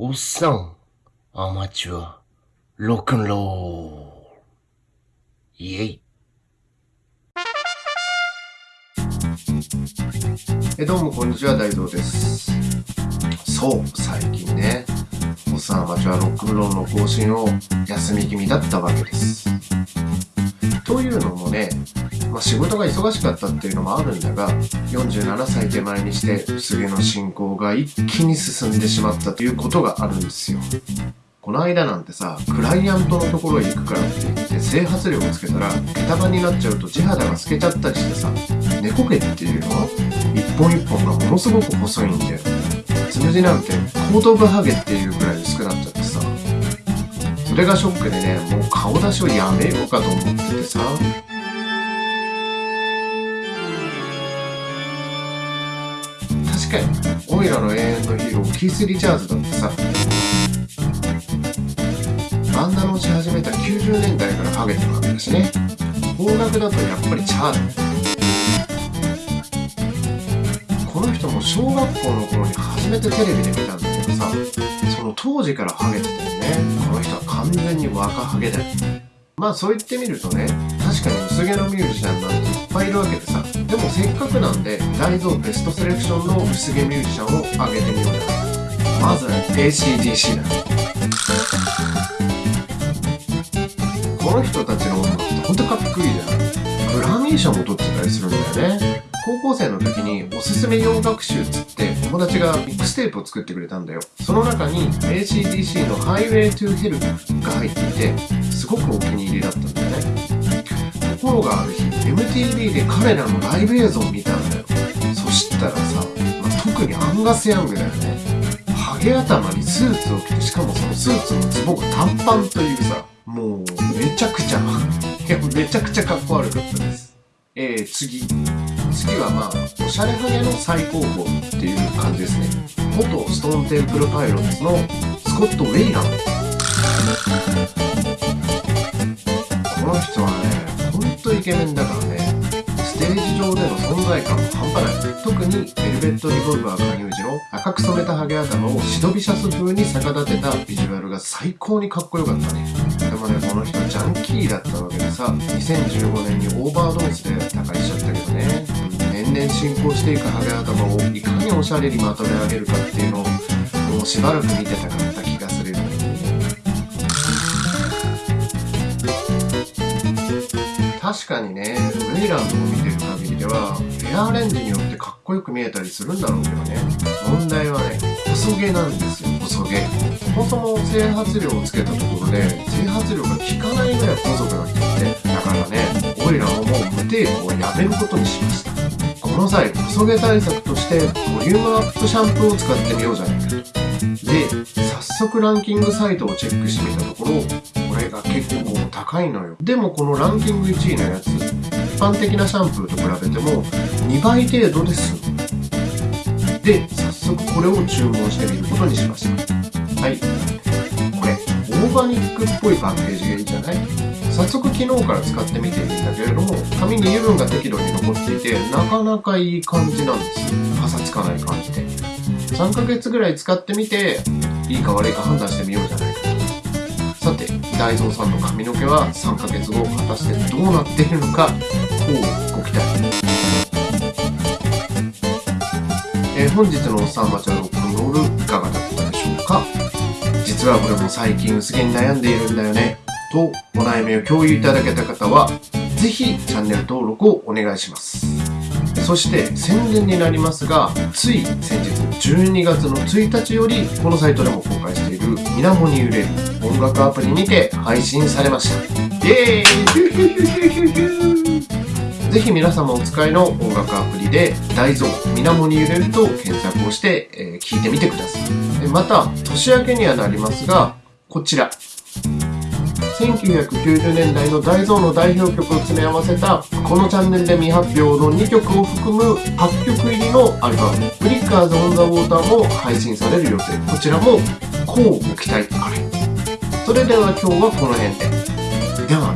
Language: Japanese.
おっさん、アマチュア、ロックンロール。イェイ。え、どうもこんにちは、大蔵です。そう、最近ね、おっさんアマチュアロックンロールの更新を休み気味だったわけです。というのもね、まあ、仕事が忙しかったっていうのもあるんだが、47歳手前にして薄毛の進行が一気に進んでしまったということがあるんですよ。この間なんてさ、クライアントのところへ行くからって言って整髪料をつけたら、毛束になっちゃうと地肌が透けちゃったりしてさ、猫毛っていうの？は一本一本がものすごく細いんだよ。つむじなんてコートブハゲっていうくらい薄くなっちゃってさ、それがショックでね、もう顔出しをやめようかと思っててさ、確かに、オイラの永遠のヒーロー、キース・リチャーズだってさ、バンダナをし始めた90年代からハゲてるわけだしね。邦楽だとやっぱりチャーだこの人も小学校の頃に初めてテレビで見たんだけどさ、その当時からハゲてたよね。この人は完全に若ハゲだよ。まあそう言ってみるとね、確かに薄毛のミュージシャンなんていっぱいいるわけでさ、でもせっかくなんで、大蔵ベストセレクションの薄毛ミュージシャンを挙げてみようじゃないまず ACDC だ。この人たちの音楽ってほんとかっこいいじゃん。グラミー賞も取ってたりするんだよね。高校生の時におすすめ洋楽集っつって友達がミックステープを作ってくれたんだよ。その中に ACDC の Highway to Hell が入っていて、すごくお気に入りだったんだよね。ところがある日、MTV で彼らのライブ映像を見たんだよ。そしたらさ、まあ特にアンガス・ヤングだよね。ハゲ頭にスーツを着て、しかもそのスーツのズボンが短パンというさ、もうめちゃくちゃ、いやめちゃくちゃかっこ悪かったです。えー、次。次はまあ、おしゃれハゲの最高峰っていう感じですね。元ストーンテンプルパイロッツのスコット・ウェイラン。この人はね、ケメンだからね、ステージ上での存在感も半端ない。特にベルベット・リボルバー加入時の赤く染めたハゲ頭をシドビシャス風に逆立てたビジュアルが最高にかっこよかったね。でもね、この人ジャンキーだったわけでさ、2015年にオーバードーズで他界しちゃったけどね、年々進行していくハゲ頭をいかにおしゃれにまとめ上げるかっていうのを、もうしばらく見てたかった確かにね、ウェイランドを見てる限りでは、ヘアアレンジによってかっこよく見えたりするんだろうけどね。問題はね、細毛なんですよ、細毛。そもそも整髪料をつけたところで、整髪料が効かないぐらい細くなってきて、だからね、オイラはもう無テープをやめることにしました。この際、細毛対策として、ボリュームアップシャンプーを使ってみようじゃないかと。で、早速ランキングサイトをチェックしてみたところ、これが結構高いのよ。でもこのランキング1位のやつ、一般的なシャンプーと比べても2倍程度で済む。で、早速これを注文してみることにしました。はい。これ、オーガニックっぽいパッケージがいいじゃない？早速昨日から使ってみているんだけれども、紙に油分が適度に残っていて、なかなかいい感じなんです。パサつかない感じで。3ヶ月ぐらい使ってみて、いいか悪いか判断してみようじゃない？大蔵さんの髪の毛は3ヶ月後、果たしてどうなっているのか、こうご期待。え本日のおっさんマチャロックンロールいかがだったでしょうか？実はこれも最近薄毛に悩んでいるんだよね。と、お悩みを共有いただけた方は、ぜひチャンネル登録をお願いします。そして宣伝になりますが、つい先日12月の1日よりこのサイトでも公開している水面に揺れる音楽アプリにて配信されました。イエーイ ぜひ皆様お使いの音楽アプリで大蔵水面に揺れると検索をして、え聞いてみてください。また、年明けにはなりますが、こちら。1990年代の大蔵の代表曲を詰め合わせたこのチャンネルで未発表の2曲を含む8曲入りのアルバム「フリッカーズ・オン・ザ・ウォーター」も配信される予定。こちらもこうご期待あれ。それでは今日はこの辺で。では。